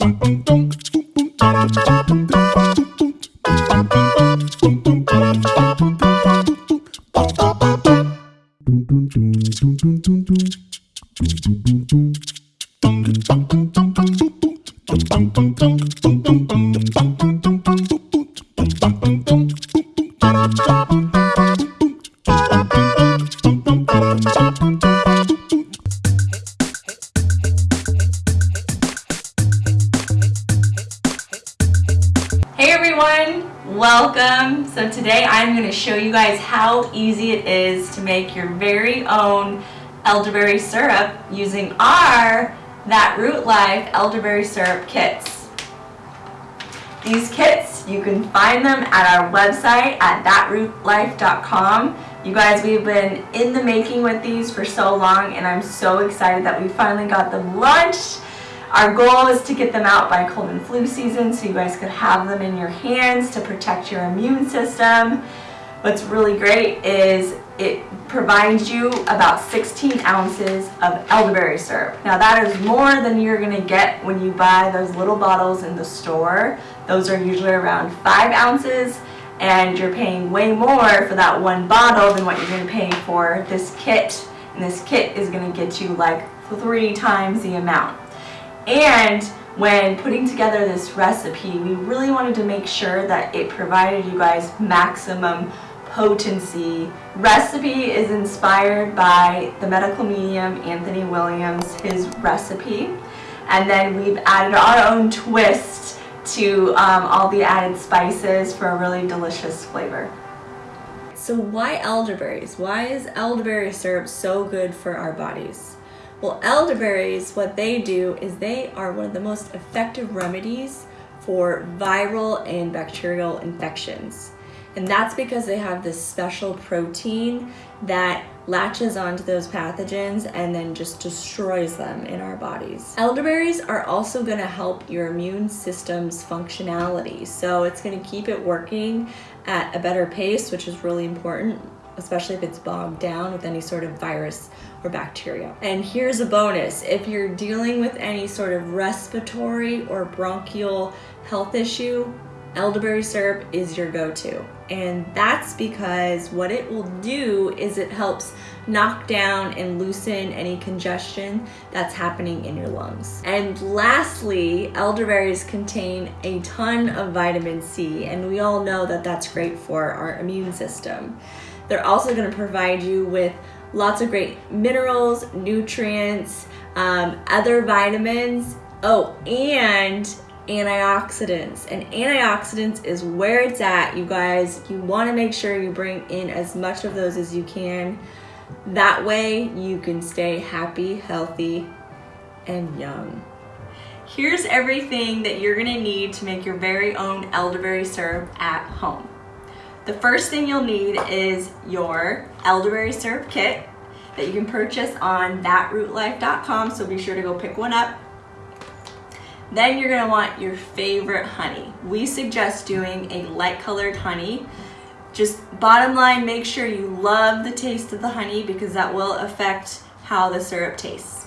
Bum bum bum bum bum bum bum bum bum you guys how easy it is to make your very own elderberry syrup using our That Root Life elderberry syrup kits. These kits, you can find them at our website at thatrootlife.com. You guys, we've been in the making with these for so long and I'm so excited that we finally got them launched. Our goal is to get them out by cold and flu season so you guys could have them in your hands to protect your immune system. What's really great is it provides you about 16 ounces of elderberry syrup. Now that is more than you're going to get when you buy those little bottles in the store. Those are usually around 5 ounces and you're paying way more for that one bottle than what you're going to pay for this kit. And this kit is going to get you like three times the amount. And when putting together this recipe, we really wanted to make sure that it provided you guys maximum potency. Recipe is inspired by the medical medium Anthony Williams, his recipe. And then we've added our own twist to um, all the added spices for a really delicious flavor. So why elderberries? Why is elderberry syrup so good for our bodies? Well, elderberries, what they do is they are one of the most effective remedies for viral and bacterial infections. And that's because they have this special protein that latches onto those pathogens and then just destroys them in our bodies. Elderberries are also gonna help your immune system's functionality. So it's gonna keep it working at a better pace, which is really important especially if it's bogged down with any sort of virus or bacteria. And here's a bonus. If you're dealing with any sort of respiratory or bronchial health issue, elderberry syrup is your go-to. And that's because what it will do is it helps knock down and loosen any congestion that's happening in your lungs. And lastly, elderberries contain a ton of vitamin C, and we all know that that's great for our immune system. They're also gonna provide you with lots of great minerals, nutrients, um, other vitamins, oh, and antioxidants. And antioxidants is where it's at, you guys. You wanna make sure you bring in as much of those as you can. That way you can stay happy, healthy, and young. Here's everything that you're gonna need to make your very own elderberry syrup at home. The first thing you'll need is your elderberry syrup kit that you can purchase on thatrootlife.com, so be sure to go pick one up. Then you're gonna want your favorite honey. We suggest doing a light colored honey. Just bottom line, make sure you love the taste of the honey because that will affect how the syrup tastes.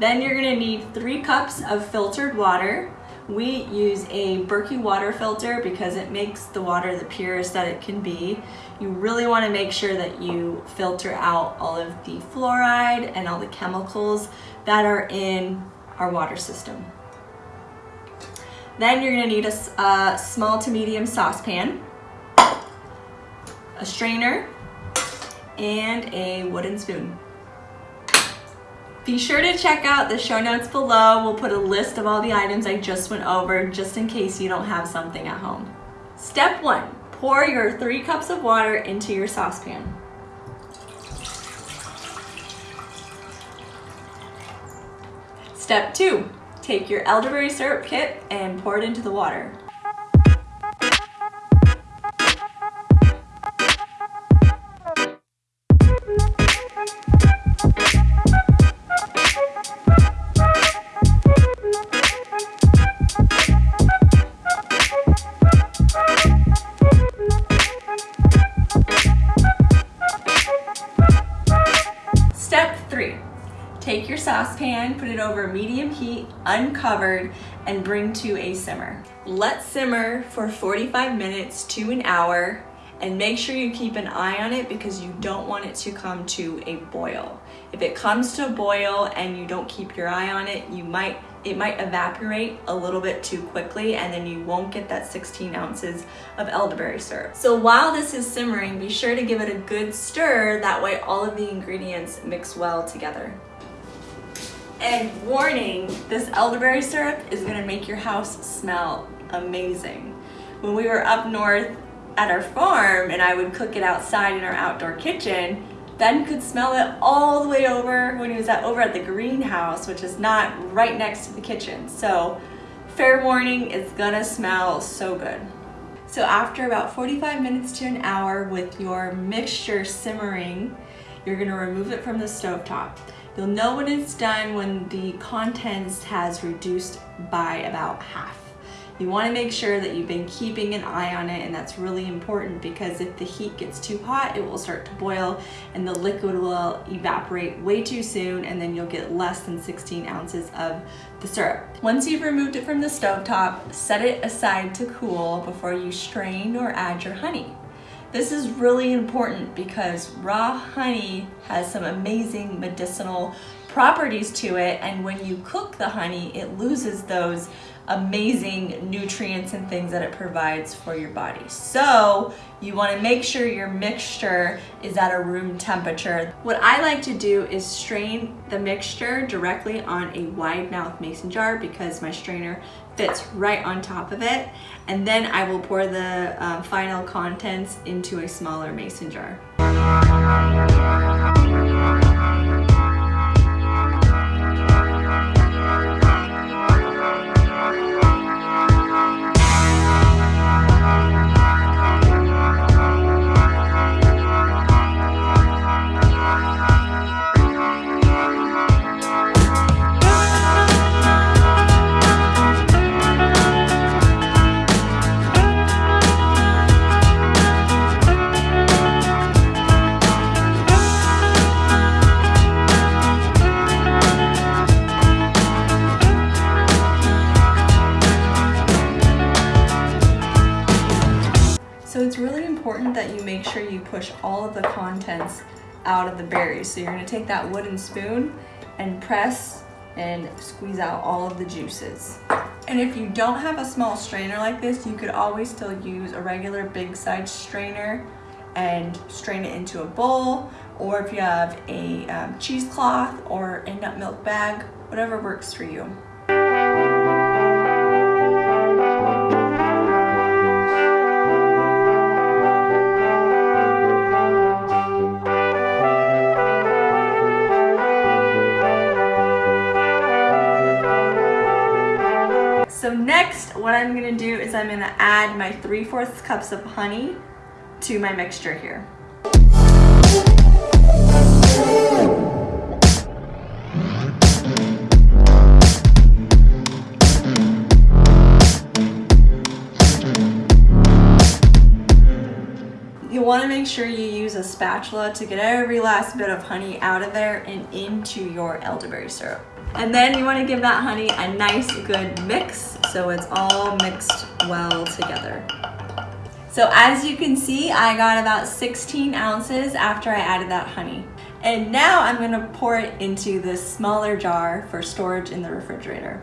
Then you're gonna need three cups of filtered water. We use a Berkey water filter because it makes the water the purest that it can be. You really want to make sure that you filter out all of the fluoride and all the chemicals that are in our water system. Then you're going to need a, a small to medium saucepan, a strainer, and a wooden spoon. Be sure to check out the show notes below. We'll put a list of all the items I just went over just in case you don't have something at home. Step one, pour your three cups of water into your saucepan. Step two, take your elderberry syrup kit and pour it into the water. Take your saucepan, put it over medium heat, uncovered, and bring to a simmer. Let simmer for 45 minutes to an hour and make sure you keep an eye on it because you don't want it to come to a boil. If it comes to a boil and you don't keep your eye on it, you might it might evaporate a little bit too quickly and then you won't get that 16 ounces of elderberry syrup. So while this is simmering, be sure to give it a good stir, that way all of the ingredients mix well together. And warning, this elderberry syrup is gonna make your house smell amazing. When we were up north at our farm and I would cook it outside in our outdoor kitchen, Ben could smell it all the way over when he was at, over at the greenhouse, which is not right next to the kitchen. So fair warning, it's gonna smell so good. So after about 45 minutes to an hour with your mixture simmering, you're gonna remove it from the stove top. You'll know when it's done when the contents has reduced by about half. You wanna make sure that you've been keeping an eye on it and that's really important because if the heat gets too hot, it will start to boil and the liquid will evaporate way too soon and then you'll get less than 16 ounces of the syrup. Once you've removed it from the stove top, set it aside to cool before you strain or add your honey. This is really important because raw honey has some amazing medicinal properties to it and when you cook the honey, it loses those amazing nutrients and things that it provides for your body. So you wanna make sure your mixture is at a room temperature. What I like to do is strain the mixture directly on a wide mouth mason jar because my strainer fits right on top of it. And then I will pour the uh, final contents into a smaller mason jar. All of the contents out of the berries. So you're gonna take that wooden spoon and press and squeeze out all of the juices. And if you don't have a small strainer like this, you could always still use a regular big size strainer and strain it into a bowl, or if you have a um, cheesecloth or a nut milk bag, whatever works for you. What I'm gonna do is I'm gonna add my 3 fourths cups of honey to my mixture here. You wanna make sure you use a spatula to get every last bit of honey out of there and into your elderberry syrup. And then you wanna give that honey a nice good mix so it's all mixed well together. So as you can see, I got about 16 ounces after I added that honey. And now I'm gonna pour it into this smaller jar for storage in the refrigerator.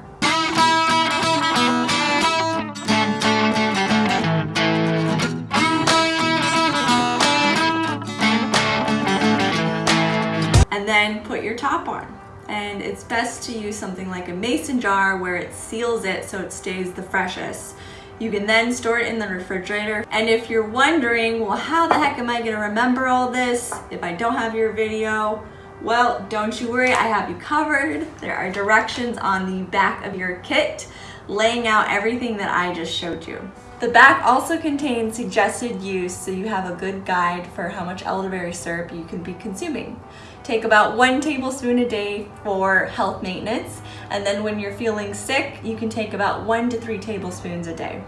Top on and it's best to use something like a mason jar where it seals it so it stays the freshest. You can then store it in the refrigerator. And if you're wondering, well, how the heck am I gonna remember all this if I don't have your video? Well, don't you worry, I have you covered. There are directions on the back of your kit laying out everything that I just showed you. The back also contains suggested use so you have a good guide for how much elderberry syrup you can be consuming. Take about one tablespoon a day for health maintenance and then when you're feeling sick you can take about one to three tablespoons a day.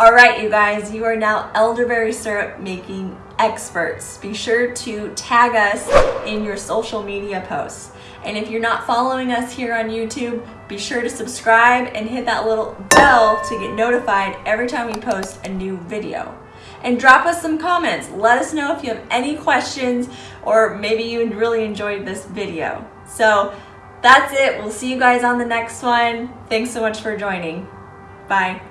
All right, you guys, you are now elderberry syrup making experts. Be sure to tag us in your social media posts. And if you're not following us here on YouTube, be sure to subscribe and hit that little bell to get notified every time we post a new video. And drop us some comments. Let us know if you have any questions or maybe you really enjoyed this video. So that's it. We'll see you guys on the next one. Thanks so much for joining. Bye.